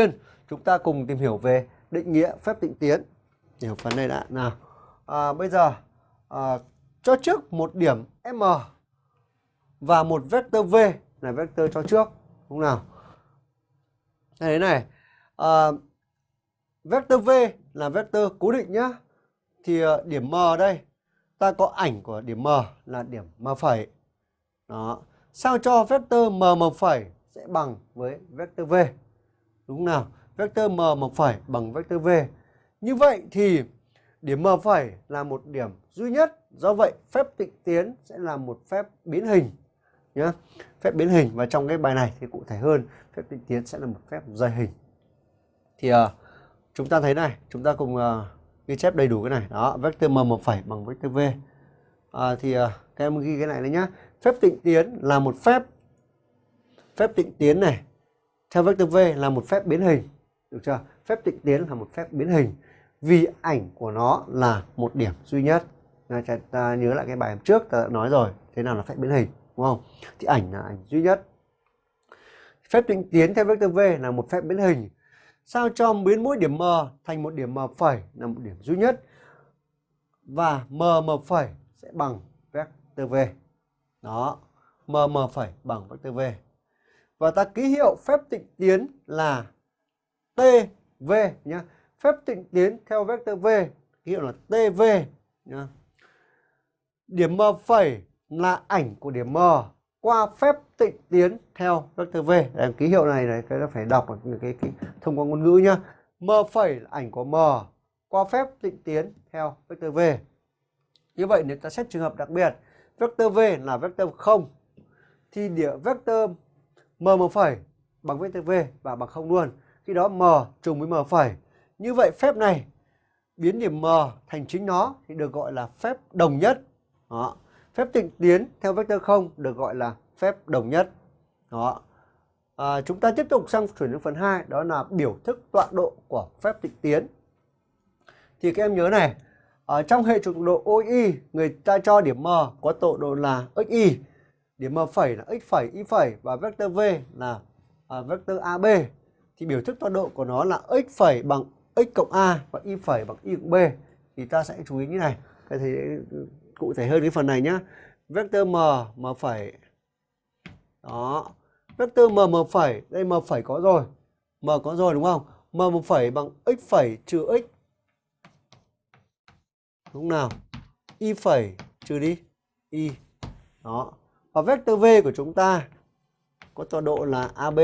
tiên chúng ta cùng tìm hiểu về định nghĩa phép tịnh tiến. Hiểu phần này đã nào. À, bây giờ à, cho trước một điểm M và một vectơ V là vectơ cho trước đúng không nào? Thế này, à, vectơ V là vectơ cố định nhá. Thì à, điểm M đây ta có ảnh của điểm M là điểm M phẩy. Đó. Sao cho vectơ M M phẩy sẽ bằng với vectơ V. Đúng không nào? Vectơ M một phẩy bằng vectơ V. Như vậy thì điểm M phẩy là một điểm duy nhất. Do vậy phép tịnh tiến sẽ là một phép biến hình. Nhá. Phép biến hình và trong cái bài này thì cụ thể hơn, phép tịnh tiến sẽ là một phép dây hình. Thì uh, chúng ta thấy này, chúng ta cùng uh, ghi chép đầy đủ cái này. Đó, vector M một phẩy bằng vector V. À, thì uh, các em ghi cái này đấy nhá. Phép tịnh tiến là một phép phép tịnh tiến này theo vector V là một phép biến hình. Được chưa? Phép tịnh tiến là một phép biến hình vì ảnh của nó là một điểm duy nhất. Ta nhớ lại cái bài trước ta đã nói rồi, thế nào là phép biến hình, đúng không? Thì ảnh là ảnh duy nhất. Phép tịnh tiến theo vector V là một phép biến hình. Sao cho biến mỗi điểm M thành một điểm M phẩy là một điểm duy nhất. Và M M phẩy sẽ bằng vector V. Đó, M M phẩy bằng vector V. Và ta ký hiệu phép tịnh tiến là TV nhé. Phép tịnh tiến theo vector V ký hiệu là TV nhá. Điểm M phẩy là ảnh của điểm M qua phép tịnh tiến theo vector V. Em ký hiệu này này cái phải đọc cái, cái, cái thông qua ngôn ngữ nhá. M phẩy là ảnh của M qua phép tịnh tiến theo vector V. Như vậy nếu ta xét trường hợp đặc biệt, vector V là vector 0 thì điểm vector m một phẩy bằng vectơ V và bằng không luôn. Khi đó m trùng với m phẩy như vậy phép này biến điểm M thành chính nó thì được gọi là phép đồng nhất. Đó. Phép tịnh tiến theo vectơ 0 được gọi là phép đồng nhất. Đó. À, chúng ta tiếp tục sang chuyển đến phần 2 đó là biểu thức tọa độ của phép tịnh tiến. Thì các em nhớ này, ở trong hệ trục độ OI người ta cho điểm M có tọa độ là XY, điểm M phẩy là X phẩy Y phẩy và vector V là à, vector AB thì biểu thức tọa độ của nó là x phẩy bằng x cộng a và y phẩy bằng y cộng b. Thì ta sẽ chú ý như này. Cái thì cụ thể hơn cái phần này nhá. Vector m m phẩy. Đó. Vector m m phẩy. Đây m phẩy có rồi. M có rồi đúng không? M m phẩy bằng x phẩy trừ x. Đúng nào? Y phẩy trừ đi. Y. Đó và vector v của chúng ta có tọa độ là ab